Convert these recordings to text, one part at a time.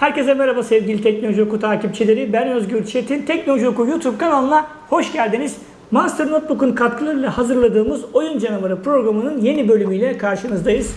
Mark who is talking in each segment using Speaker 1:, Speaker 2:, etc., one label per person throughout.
Speaker 1: Herkese merhaba sevgili Teknoloji Oku takipçileri. Ben Özgür Çetin. Teknoloji Oku YouTube kanalına hoş geldiniz. Monster Notebook'un katkılarıyla hazırladığımız Oyun Canavarı programının yeni bölümüyle karşınızdayız.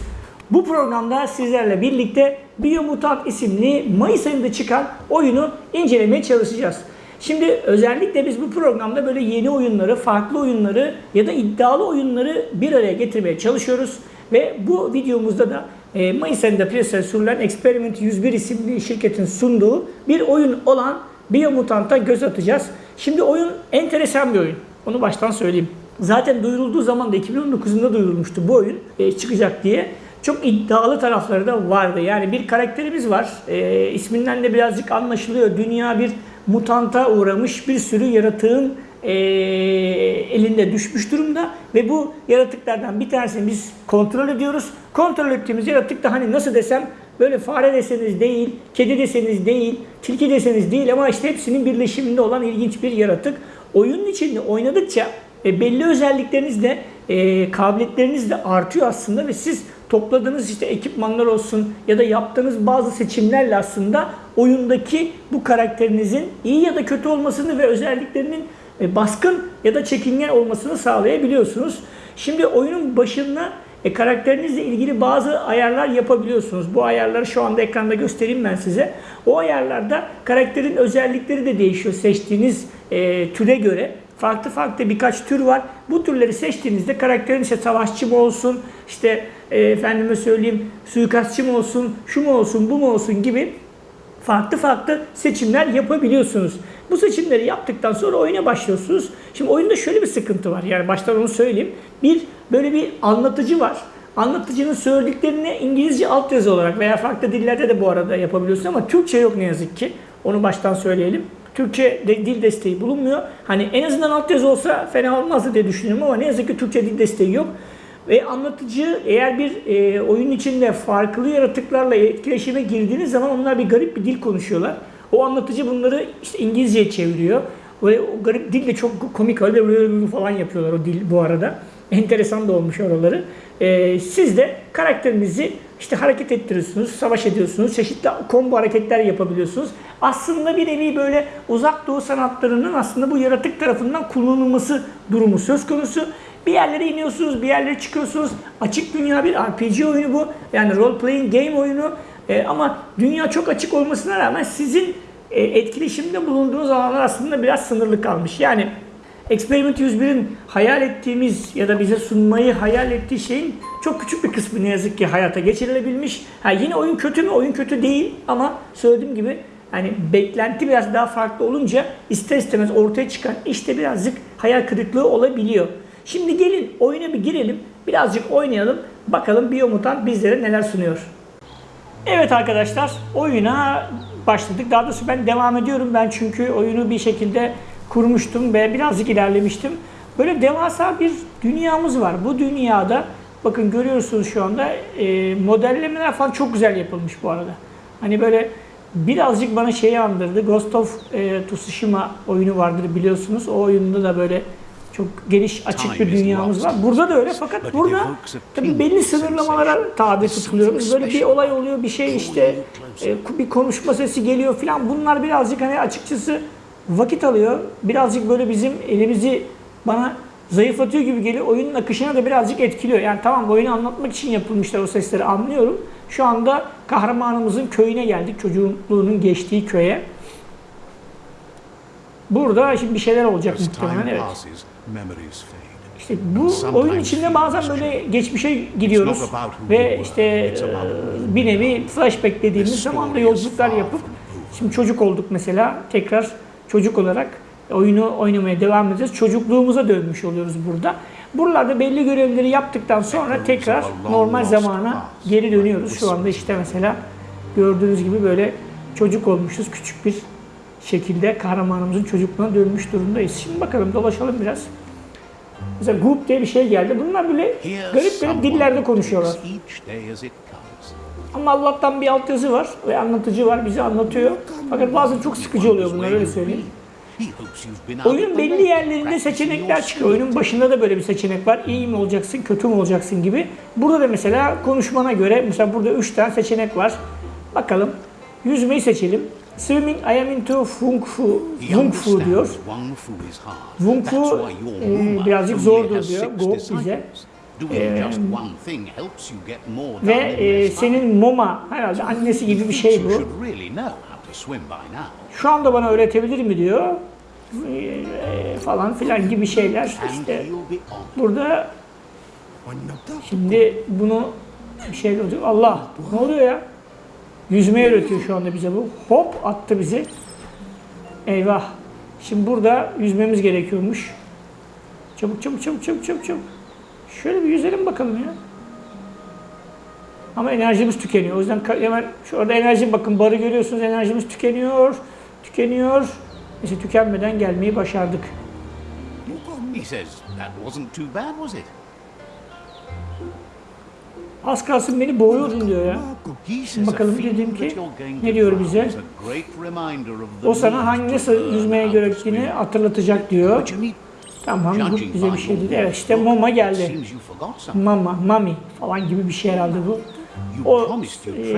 Speaker 1: Bu programda sizlerle birlikte Biomutant isimli Mayıs ayında çıkan oyunu incelemeye çalışacağız. Şimdi özellikle biz bu programda böyle yeni oyunları, farklı oyunları ya da iddialı oyunları bir araya getirmeye çalışıyoruz. Ve bu videomuzda da e, Mayıs ayında piyasaya sürülen Experiment 101 isimli şirketin sunduğu bir oyun olan Biomutant'a göz atacağız. Şimdi oyun enteresan bir oyun. Onu baştan söyleyeyim. Zaten duyurulduğu zaman da 2019'unda duyurulmuştu bu oyun e, çıkacak diye. Çok iddialı tarafları da vardı. Yani bir karakterimiz var. E, isminden de birazcık anlaşılıyor. Dünya bir mutanta uğramış bir sürü yaratığın e, elinde düşmüş durumda ve bu yaratıklardan bir tanesini biz kontrol ediyoruz. Kontrol ettiğimiz yaratık da hani nasıl desem böyle fare deseniz değil, kedi deseniz değil, tilki deseniz değil ama işte hepsinin birleşiminde olan ilginç bir yaratık. Oyunun içinde oynadıkça e, belli özellikleriniz de e, kabiliyetleriniz de artıyor aslında ve siz topladığınız işte ekipmanlar olsun ya da yaptığınız bazı seçimlerle aslında oyundaki bu karakterinizin iyi ya da kötü olmasını ve özelliklerinin e, baskın ya da çekingen olmasını sağlayabiliyorsunuz. Şimdi oyunun başında e, karakterinizle ilgili bazı ayarlar yapabiliyorsunuz. Bu ayarları şu anda ekranda göstereyim ben size. O ayarlarda karakterin özellikleri de değişiyor seçtiğiniz e, türe göre. Farklı farklı birkaç tür var. Bu türleri seçtiğinizde karakterin işte savaşçı mı olsun, işte e, efendime söyleyeyim suikastçı mı olsun, şu mu olsun, bu mu olsun gibi farklı farklı seçimler yapabiliyorsunuz. Bu seçimleri yaptıktan sonra oyuna başlıyorsunuz. Şimdi oyunda şöyle bir sıkıntı var. Yani baştan onu söyleyeyim. Bir böyle bir anlatıcı var. Anlatıcının söylediklerini İngilizce altyazı olarak veya farklı dillerde de bu arada yapabiliyorsun ama Türkçe yok ne yazık ki. Onu baştan söyleyelim. Türkçe de, dil desteği bulunmuyor. Hani en azından altyazı olsa fena olmazdı diye düşünüyorum ama ne yazık ki Türkçe dil desteği yok. Ve anlatıcı eğer bir e, oyun içinde farklı yaratıklarla etkileşime girdiğiniz zaman onlar bir garip bir dil konuşuyorlar. O anlatıcı bunları işte İngilizceye çeviriyor. Ve o garip dil de çok komik öyle falan yapıyorlar o dil bu arada. Enteresan da olmuş oraları. E, siz de karakterinizi işte hareket ettiriyorsunuz, savaş ediyorsunuz, çeşitli combo hareketler yapabiliyorsunuz. Aslında bir nevi böyle uzak doğu sanatlarının aslında bu yaratık tarafından kullanılması durumu söz konusu. Bir yerlere iniyorsunuz, bir yerlere çıkıyorsunuz. Açık dünya bir RPG oyunu bu. Yani role playing game oyunu. E, ama dünya çok açık olmasına rağmen sizin e, etkileşimde bulunduğunuz alanlar aslında biraz sınırlı kalmış. Yani Experiment 101'in hayal ettiğimiz ya da bize sunmayı hayal ettiği şeyin çok küçük bir kısmı ne yazık ki hayata geçirilebilmiş. Ha, yine oyun kötü mü? Oyun kötü değil ama söylediğim gibi hani beklenti biraz daha farklı olunca ister istemez ortaya çıkan işte birazcık hayal kırıklığı olabiliyor. Şimdi gelin oyuna bir girelim. Birazcık oynayalım. Bakalım Biomutant bizlere neler sunuyor. Evet arkadaşlar oyuna başladık. Daha doğrusu ben devam ediyorum. Ben çünkü oyunu bir şekilde kurmuştum ve birazcık ilerlemiştim. Böyle devasa bir dünyamız var. Bu dünyada bakın görüyorsunuz şu anda e, modellemeler falan çok güzel yapılmış bu arada. Hani böyle birazcık bana şeyi andırdı. Ghost of e, Tsushima oyunu vardır biliyorsunuz. O oyunda da böyle çok geniş açık bir dünyamız var. Burada da öyle fakat burada tabii belli sınırlamalara tabi tutuluyoruz. Böyle bir olay oluyor, bir şey işte e, bir konuşma sesi geliyor filan. Bunlar birazcık hani açıkçası vakit alıyor. Birazcık böyle bizim elimizi bana zayıflatıyor gibi geliyor. Oyunun akışına da birazcık etkiliyor. Yani tamam oyunu anlatmak için yapılmışlar o sesleri anlıyorum. Şu anda kahramanımızın köyüne geldik. Çocukluğunun geçtiği köye. Burada şimdi bir şeyler olacak muhtemelen evet. İşte bu oyun içinde bazen böyle geçmişe gidiyoruz ve işte e, bir nevi flashback dediğimiz zaman da yolculuklar yapıp şimdi çocuk olduk mesela tekrar çocuk olarak oyunu oynamaya devam edeceğiz. Çocukluğumuza dönmüş oluyoruz burada. Buralarda belli görevleri yaptıktan sonra tekrar normal zamana geri dönüyoruz. Şu anda işte mesela gördüğünüz gibi böyle çocuk olmuşuz. Küçük bir şekilde kahramanımızın çocukluğuna dönmüş durumdayız. Şimdi bakalım dolaşalım biraz. Mesela Goop diye bir şey geldi. Bunlar böyle garip garip dillerde konuşuyorlar. Ama Allah'tan bir altyazı var ve anlatıcı var bize anlatıyor. Fakat bazen çok sıkıcı oluyor bunlar öyle söyleyeyim. Oyunun belli yerlerinde seçenekler çıkıyor. Oyunun başında da böyle bir seçenek var. İyi mi olacaksın, kötü mü olacaksın gibi. Burada da mesela konuşmana göre mesela burada 3 tane seçenek var. Bakalım Yüzmeyi seçelim. Swimming I am into Fung Fu.
Speaker 2: He
Speaker 1: Fung Fu diyor. Wung Fu, e, birazcık zordur diyor. Go bize.
Speaker 2: more
Speaker 1: Ve e, senin Moma herhalde annesi gibi bir şey bu. Şu anda bana öğretebilir mi diyor. E, falan filan gibi şeyler. İşte burada şimdi bunu bir şey oluyor. Allah ne oluyor ya? Yüzmeyi öğretiyor şu anda bize bu. Hop attı bizi. Eyvah. Şimdi burada yüzmemiz gerekiyormuş. Çabuk çabuk çabuk çabuk çabuk çabuk. Şöyle bir yüzelim bakalım ya. Ama enerjimiz tükeniyor. O yüzden hemen şu orada enerji bakın barı görüyorsunuz enerjimiz tükeniyor. Tükeniyor. Neyse tükenmeden gelmeyi başardık.
Speaker 2: He says that wasn't too bad, was it?
Speaker 1: Az kalsın beni boğuyordun diyor ya. Bakalım dedim ki, ne diyor bize? O sana hangi nasıl yüzmeye gerektiğini hatırlatacak diyor. Tamam bu bize bir şey dedi. Evet işte mama geldi. Mama, mami falan gibi bir şey herhalde bu. O, e.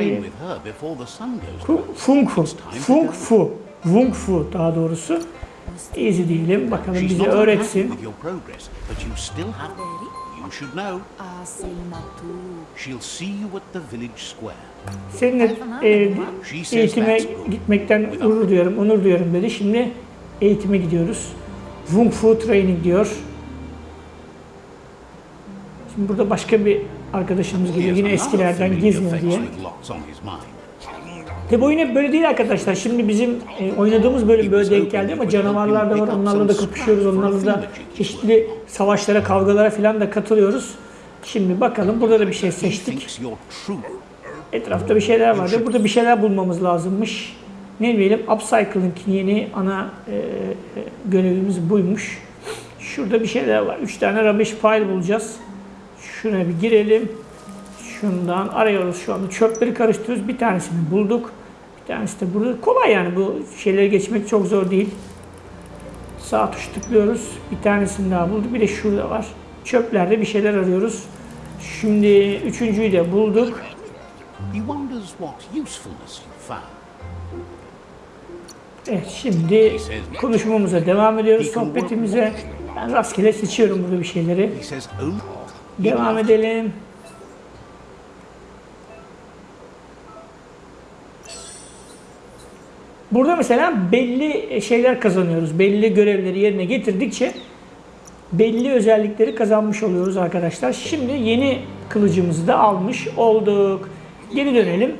Speaker 1: Fung Fu. Fung Fu. Wung Fu daha doğrusu. Easy diyelim. Bakalım bize öğretsin.
Speaker 2: You should know.
Speaker 3: Asimatu.
Speaker 2: She'll see you at the village square.
Speaker 1: Seninle e, eğitime gitmekten gurur duyuyorum, onur duyuyorum dedi. Şimdi eğitime gidiyoruz. Wung Fu Training diyor. Şimdi burada başka bir arkadaşımız geliyor. Yine eskilerden
Speaker 2: face
Speaker 1: diye. Tabi oyun hep böyle değil arkadaşlar. Şimdi bizim e, oynadığımız bölüm böyle denk geldi ama canavarlar da var. Onlarla da kapışıyoruz. Onlarla da çeşitli savaşlara, kavgalara falan da katılıyoruz. Şimdi bakalım. Burada da bir şey seçtik. Etrafta bir şeyler vardı. Burada bir şeyler bulmamız lazımmış. Ne diyelim? Upcycling yeni ana e, e, görevimiz buymuş. Şurada bir şeyler var. Üç tane rubbish file bulacağız. Şuna bir girelim. Şundan arıyoruz şu anda. Çöpleri karıştırıyoruz. Bir tanesini bulduk. Bir tanesi de burada. Kolay yani bu şeyleri geçmek çok zor değil. Sağ tuş tıklıyoruz. Bir tanesini daha bulduk. Bir de şurada var. Çöplerde bir şeyler arıyoruz. Şimdi üçüncüyü de bulduk. Evet şimdi konuşmamıza devam ediyoruz sohbetimize. Ben rastgele seçiyorum burada bir şeyleri.
Speaker 2: Oh,
Speaker 1: Devam edelim. Burada mesela belli şeyler kazanıyoruz. Belli görevleri yerine getirdikçe belli özellikleri kazanmış oluyoruz arkadaşlar. Şimdi yeni kılıcımızı da almış olduk. Geri dönelim.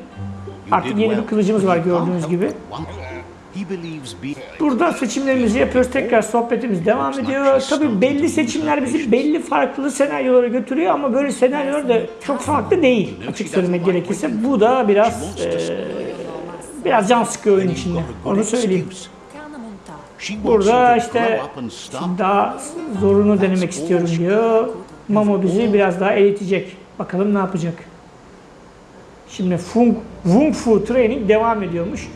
Speaker 1: Artık yeni bir kılıcımız var gördüğünüz gibi. Burada seçimlerimizi yapıyoruz. Tekrar sohbetimiz devam ediyor. Tabii belli seçimler bizi belli farklı senaryolara götürüyor ama böyle senaryolar da çok farklı değil açık söylemek gerekirse. Bu da biraz biraz can sıkıyor oyun içinde. Onu söyleyeyim. Burada işte şimdi daha zorunu denemek istiyorum diyor. Mamo bizi biraz daha eğitecek. Bakalım ne yapacak. Şimdi Fung, Wung Fu Training devam ediyormuş.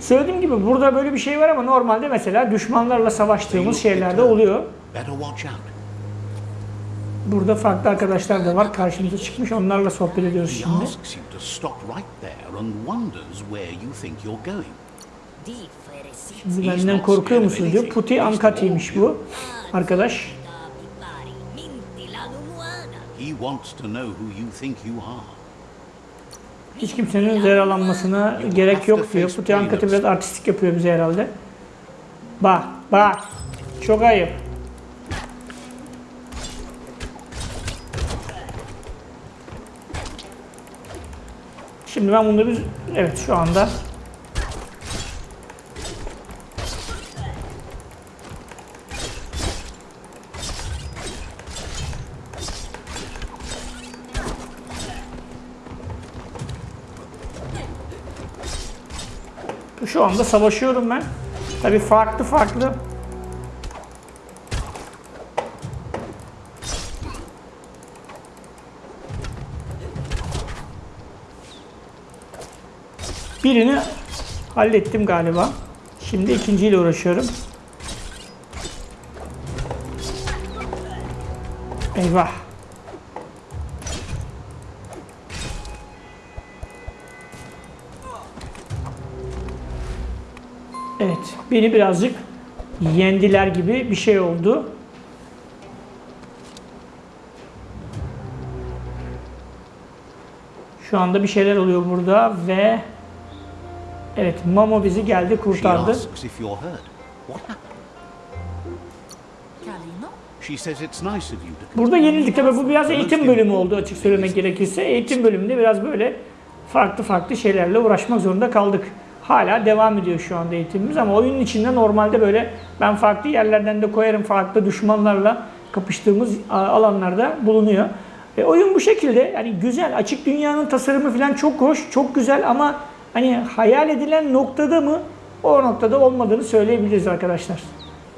Speaker 1: Söylediğim gibi burada böyle bir şey var ama normalde mesela düşmanlarla savaştığımız şeyler de oluyor. Burada farklı arkadaşlar da var. Karşımıza çıkmış. Onlarla sohbet ediyoruz şimdi. Şimdi benden korkuyor musunuz diyor. Puti Ankati'ymiş bu arkadaş. Hiç kimsenin yaralanmasına gerek yok diyor. Puti Ankati biraz artistik yapıyor bize herhalde. Bak, bak. Çok ayıp. Şimdi ben bunu bir... Evet şu anda... Şu anda savaşıyorum ben. Tabii farklı farklı Birini hallettim galiba. Şimdi ikinciyle uğraşıyorum. Eyvah. Evet, beni birazcık yendiler gibi bir şey oldu. Şu anda bir şeyler oluyor burada ve evet Mamo bizi geldi kurtardı. Burada yenildik tabi bu biraz eğitim bölümü oldu açık söylemek gerekirse. Eğitim bölümünde biraz böyle farklı farklı şeylerle uğraşmak zorunda kaldık. Hala devam ediyor şu anda eğitimimiz ama oyunun içinde normalde böyle ben farklı yerlerden de koyarım farklı düşmanlarla kapıştığımız alanlarda bulunuyor. E, oyun bu şekilde yani güzel açık dünyanın tasarımı falan çok hoş çok güzel ama hani hayal edilen noktada mı o noktada olmadığını söyleyebiliriz arkadaşlar.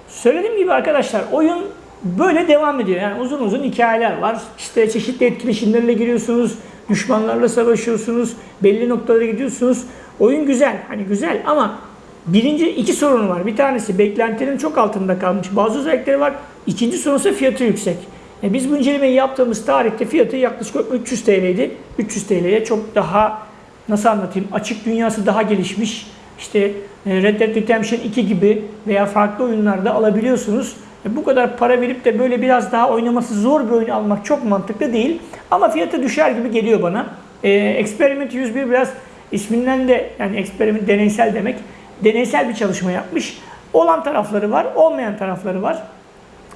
Speaker 1: Söylediğim gibi arkadaşlar oyun böyle devam ediyor. Yani uzun uzun hikayeler var. İşte çeşitli etkileşimlerle giriyorsunuz. Düşmanlarla savaşıyorsunuz. Belli noktalara gidiyorsunuz. Oyun güzel. Hani güzel ama birinci iki sorunu var. Bir tanesi beklentilerin çok altında kalmış. Bazı özellikleri var. İkinci sorun ise fiyatı yüksek. E biz bu incelemeyi yaptığımız tarihte fiyatı yaklaşık 300 TL'ydi. 300 TL'ye çok daha nasıl anlatayım açık dünyası daha gelişmiş. İşte e, Red Dead Redemption 2 gibi veya farklı oyunlarda alabiliyorsunuz. E, Bu kadar para verip de böyle biraz daha oynaması zor bir oyun almak çok mantıklı değil. Ama fiyatı düşer gibi geliyor bana. E, Experiment 101 biraz isminden de yani experiment deneysel demek. Deneysel bir çalışma yapmış. Olan tarafları var, olmayan tarafları var.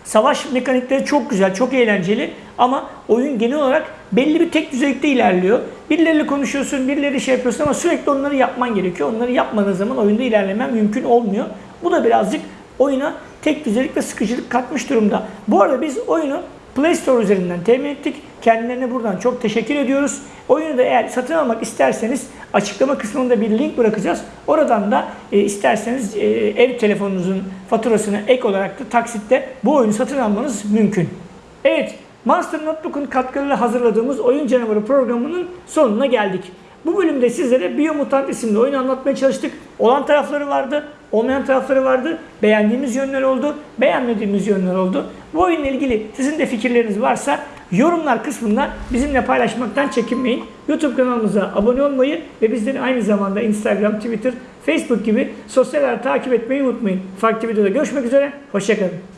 Speaker 1: Savaş mekanikleri çok güzel, çok eğlenceli ama oyun genel olarak belli bir tek düzelikte ilerliyor. Birileriyle konuşuyorsun, birileri şey yapıyorsun ama sürekli onları yapman gerekiyor. Onları yapmadığın zaman oyunda ilerlemen mümkün olmuyor. Bu da birazcık oyuna tek düzelik ve sıkıcılık katmış durumda. Bu arada biz oyunu Play Store üzerinden temin ettik. Kendilerine buradan çok teşekkür ediyoruz. Oyunu da eğer satın almak isterseniz açıklama kısmında bir link bırakacağız. Oradan da e, isterseniz e, ev telefonunuzun faturasına ek olarak da taksitte bu oyunu satın almanız mümkün. Evet, Monster Notebook'un katkılarıyla hazırladığımız Oyun Canavarı programının sonuna geldik. Bu bölümde sizlere Biomutant isimli oyunu anlatmaya çalıştık. Olan tarafları vardı, olmayan tarafları vardı. Beğendiğimiz yönler oldu, beğenmediğimiz yönler oldu. Bu oyunla ilgili sizin de fikirleriniz varsa yorumlar kısmında bizimle paylaşmaktan çekinmeyin. YouTube kanalımıza abone olmayı ve bizleri aynı zamanda Instagram, Twitter, Facebook gibi sosyal ağları takip etmeyi unutmayın. Farklı videoda görüşmek üzere, hoşçakalın.